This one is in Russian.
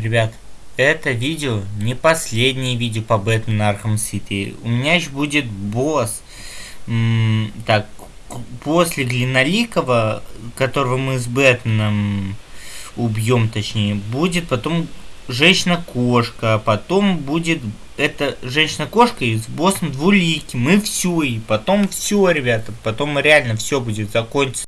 Ребят, это видео не последнее видео по Бэтмену Arkham City. У меня еще будет босс. М так, после Глиноликого, которого мы с Бэтменом убьем, точнее, будет потом женщина-кошка, потом будет эта женщина-кошка и с боссом двуликим, и все, и потом все, ребята, потом реально все будет закончиться.